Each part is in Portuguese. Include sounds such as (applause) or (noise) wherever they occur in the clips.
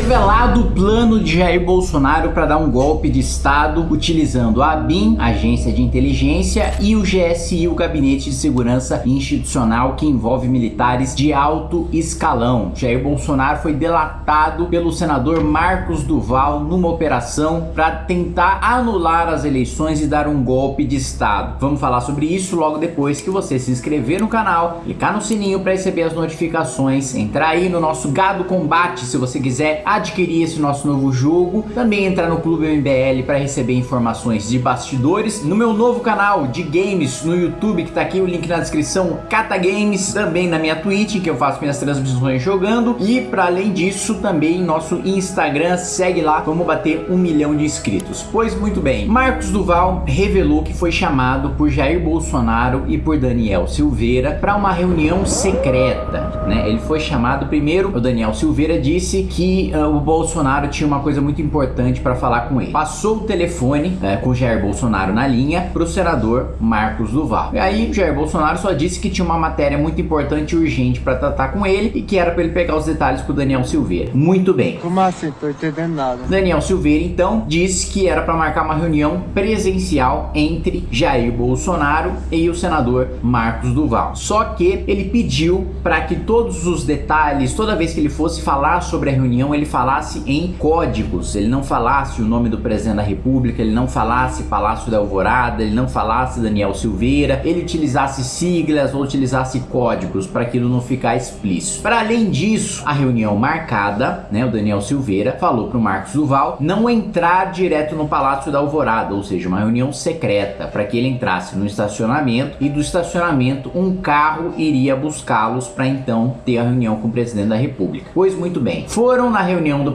Revelado o plano de Jair Bolsonaro para dar um golpe de Estado utilizando a ABIN, Agência de Inteligência, e o GSI, o Gabinete de Segurança Institucional, que envolve militares de alto escalão. Jair Bolsonaro foi delatado pelo senador Marcos Duval numa operação para tentar anular as eleições e dar um golpe de Estado. Vamos falar sobre isso logo depois que você se inscrever no canal, clicar no sininho para receber as notificações, entrar aí no nosso Gado Combate se você quiser adquirir esse nosso novo jogo, também entrar no Clube MBL para receber informações de bastidores, no meu novo canal de games no YouTube, que tá aqui o link na descrição, Cata Games, também na minha Twitch, que eu faço minhas transmissões jogando, e para além disso, também nosso Instagram, segue lá, vamos bater um milhão de inscritos. Pois muito bem, Marcos Duval revelou que foi chamado por Jair Bolsonaro e por Daniel Silveira para uma reunião secreta, né? Ele foi chamado primeiro, o Daniel Silveira disse que uh, o Bolsonaro tinha uma coisa muito importante para falar com ele. Passou o telefone uh, com o Jair Bolsonaro na linha para o senador Marcos Duval. E aí o Jair Bolsonaro só disse que tinha uma matéria muito importante e urgente para tratar com ele e que era para ele pegar os detalhes com o Daniel Silveira. Muito bem. Como assim? Tô entendendo nada. Daniel Silveira então disse que era para marcar uma reunião presencial entre Jair Bolsonaro e o senador Marcos Duval. Só que ele pediu para que todos os detalhes, toda vez que ele fosse falar sobre a reunião, ele falasse em códigos, ele não falasse o nome do presidente da república, ele não falasse Palácio da Alvorada, ele não falasse Daniel Silveira, ele utilizasse siglas ou utilizasse códigos para aquilo não ficar explícito. Para além disso, a reunião marcada, né, o Daniel Silveira falou para o Marcos Duval não entrar direto no Palácio da Alvorada, ou seja, uma reunião secreta, para que ele entrasse no estacionamento e do estacionamento um carro iria buscá-los para então ter a reunião com o presidente da república. Pois muito bem, foram na reunião do,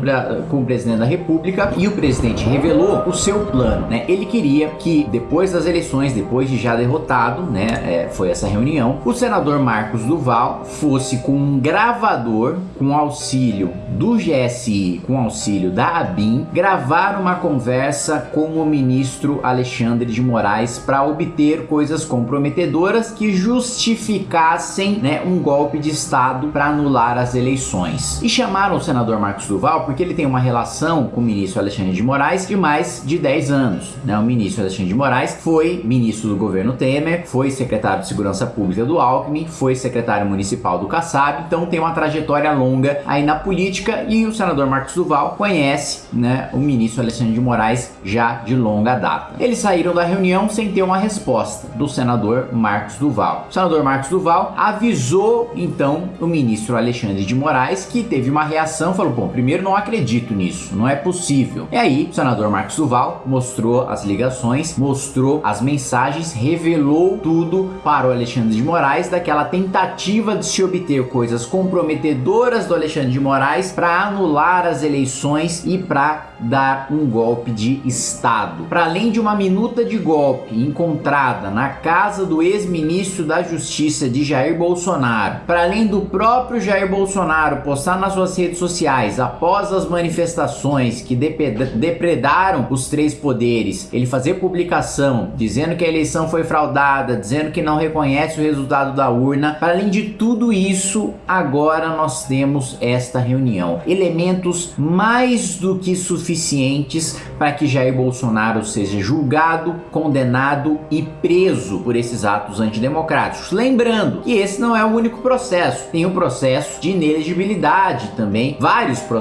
com o presidente da república e o presidente revelou o seu plano, né? Ele queria que depois das eleições, depois de já derrotado, né, é, foi essa reunião, o senador Marcos Duval fosse com um gravador com auxílio do GSI, com auxílio da ABIN, gravar uma conversa com o ministro Alexandre de Moraes para obter coisas comprometedoras que justificassem né, um golpe de Estado para anular as eleições. E chamaram o senador Marcos Duval porque ele tem uma relação com o ministro Alexandre de Moraes de mais de 10 anos. Né? O ministro Alexandre de Moraes foi ministro do governo Temer, foi secretário de Segurança Pública do Alckmin, foi secretário municipal do Kassab, então tem uma trajetória longa aí na política e o senador Marcos Duval conhece né, o ministro Alexandre de Moraes já de longa data. Eles saíram da reunião sem ter uma resposta do senador Marcos Duval. O senador Marcos Duval avisou então o ministro Alexandre de Moraes que teve uma reação, falou, bom, primeiro não acredito nisso, não é possível. E aí o senador Marcos Duval mostrou as ligações, mostrou as mensagens, revelou tudo para o Alexandre de Moraes daquela tentativa de se obter coisas comprometedoras do Alexandre de Moraes para anular as eleições e para dar um golpe de Estado. Para além de uma minuta de golpe encontrada na casa do ex-ministro da Justiça de Jair Bolsonaro, para além do próprio Jair Bolsonaro postar nas suas redes sociais após as manifestações que depredaram os três poderes, ele fazer publicação dizendo que a eleição foi fraudada, dizendo que não reconhece o resultado da urna. Para além de tudo isso, agora nós temos esta reunião. Elementos mais do que suficientes para que Jair Bolsonaro seja julgado, condenado e preso por esses atos antidemocráticos. Lembrando que esse não é o único processo, tem o processo de inelegibilidade também, vários processos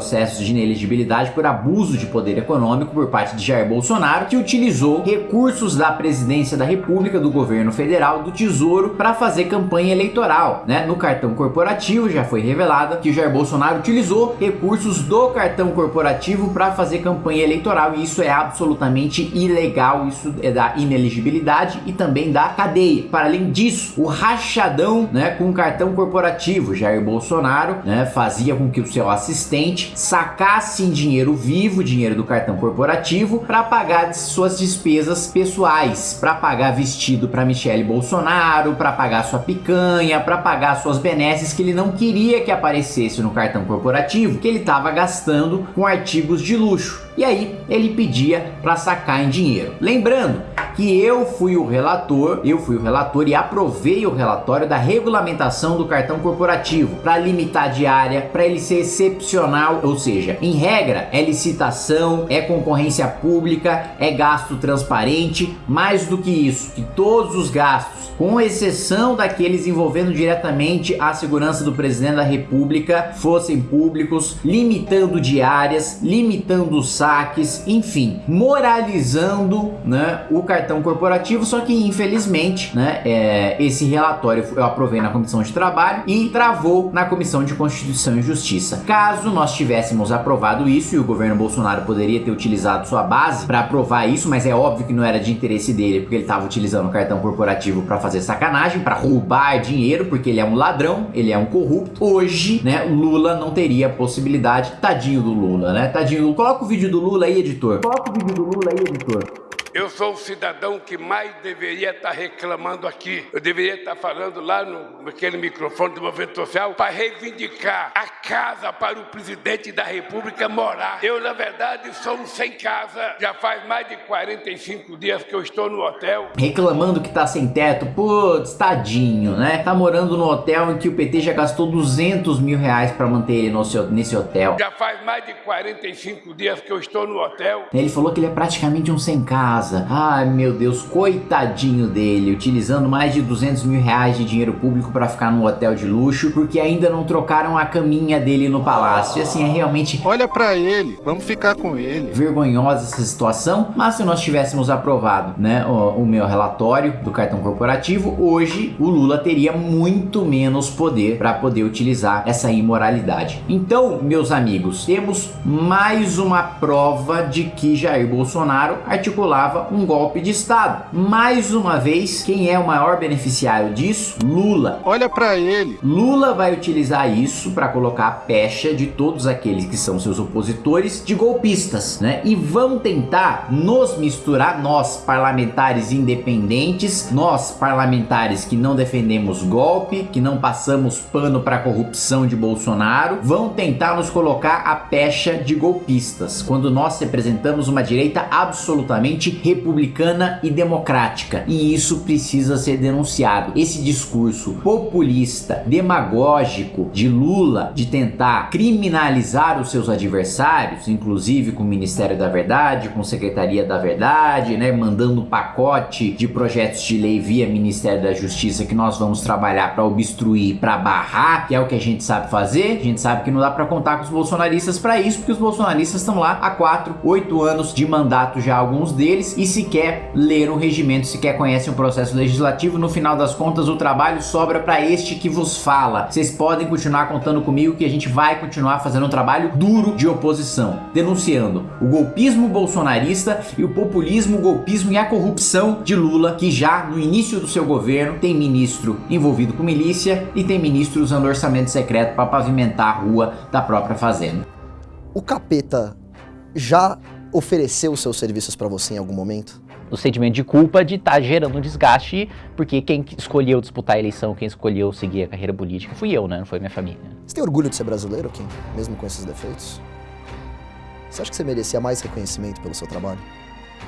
de inelegibilidade por abuso de poder econômico por parte de Jair Bolsonaro, que utilizou recursos da presidência da república, do governo federal, do tesouro para fazer campanha eleitoral, né? No cartão corporativo já foi revelado que Jair Bolsonaro utilizou recursos do cartão corporativo para fazer campanha eleitoral e isso é absolutamente ilegal, isso é da ineligibilidade e também da cadeia. Para além disso, o rachadão né, com o cartão corporativo, Jair Bolsonaro né, fazia com que o seu assistente sacasse em dinheiro vivo, dinheiro do cartão corporativo, para pagar suas despesas pessoais, para pagar vestido para Michele Bolsonaro, para pagar sua picanha, para pagar suas benesses que ele não queria que aparecesse no cartão corporativo, que ele estava gastando com artigos de luxo. E aí ele pedia para sacar em dinheiro. Lembrando que eu fui o relator, eu fui o relator e aprovei o relatório da regulamentação do cartão corporativo para limitar a diária, para ele ser excepcional, ou seja, em regra é licitação, é concorrência pública, é gasto transparente, mais do que isso, que todos os gastos, com exceção daqueles envolvendo diretamente a segurança do presidente da república, fossem públicos, limitando diárias, limitando os saques, enfim, moralizando né, o cartão corporativo, só que infelizmente né, é, esse relatório eu aprovei na comissão de trabalho e travou na comissão de Constituição e Justiça. Caso nós tivéssemos aprovado isso e o governo Bolsonaro poderia ter utilizado sua base para aprovar isso, mas é óbvio que não era de interesse dele, porque ele estava utilizando o cartão corporativo para fazer sacanagem, para roubar dinheiro, porque ele é um ladrão, ele é um corrupto. Hoje, né, Lula não teria possibilidade. Tadinho do Lula, né? Tadinho. Coloca o vídeo do Lula aí, editor. O vídeo do Lula aí, editor. Eu sou o cidadão que mais deveria estar reclamando aqui. Eu deveria estar falando lá no, naquele microfone do movimento social para reivindicar a casa para o presidente da República morar. Eu, na verdade, sou um sem casa. Já faz mais de 45 dias que eu estou no hotel. Reclamando que tá sem teto. Putz, tadinho, né? Tá morando no hotel em que o PT já gastou 200 mil reais para manter ele no seu, nesse hotel. Já faz mais de 45 dias que eu estou no hotel. Ele falou que ele é praticamente um sem casa casa. Ai meu Deus, coitadinho dele, utilizando mais de 200 mil reais de dinheiro público para ficar num hotel de luxo, porque ainda não trocaram a caminha dele no palácio. E assim, é realmente... Olha para ele, vamos ficar com ele. Vergonhosa essa situação, mas se nós tivéssemos aprovado né, o, o meu relatório do cartão corporativo, hoje o Lula teria muito menos poder para poder utilizar essa imoralidade. Então, meus amigos, temos mais uma prova de que Jair Bolsonaro articulava um golpe de Estado. Mais uma vez, quem é o maior beneficiário disso? Lula. Olha para ele. Lula vai utilizar isso para colocar a pecha de todos aqueles que são seus opositores de golpistas, né? E vão tentar nos misturar, nós parlamentares independentes, nós parlamentares que não defendemos golpe, que não passamos pano para corrupção de Bolsonaro, vão tentar nos colocar a pecha de golpistas, quando nós representamos uma direita absolutamente republicana e democrática. E isso precisa ser denunciado. Esse discurso populista, demagógico de Lula de tentar criminalizar os seus adversários, inclusive com o Ministério da Verdade, com a Secretaria da Verdade, né, mandando um pacote de projetos de lei via Ministério da Justiça que nós vamos trabalhar para obstruir, para barrar, que é o que a gente sabe fazer. A gente sabe que não dá para contar com os bolsonaristas para isso, porque os bolsonaristas estão lá há 4, 8 anos de mandato já alguns deles e sequer ler o regimento, sequer conhecem o processo legislativo. No final das contas, o trabalho sobra para este que vos fala. Vocês podem continuar contando comigo que a gente vai continuar fazendo um trabalho duro de oposição, denunciando o golpismo bolsonarista e o populismo, o golpismo e a corrupção de Lula, que já no início do seu governo tem ministro envolvido com milícia e tem ministro usando orçamento secreto para pavimentar a rua da própria fazenda. O capeta já ofereceu os seus serviços para você em algum momento? O sentimento de culpa de estar tá gerando um desgaste, porque quem escolheu disputar a eleição, quem escolheu seguir a carreira política, fui eu, né? Não foi minha família. Você tem orgulho de ser brasileiro, Kim? Mesmo com esses defeitos? Você acha que você merecia mais reconhecimento pelo seu trabalho?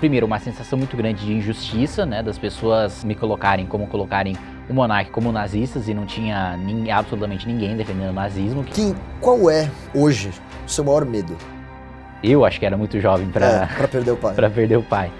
Primeiro, uma sensação muito grande de injustiça, né? Das pessoas me colocarem como colocarem o monarca como nazistas e não tinha nem, absolutamente ninguém defendendo o nazismo. Kim, qual é, hoje, o seu maior medo? Eu acho que era muito jovem para é, perder o pai. (laughs) para perder o pai.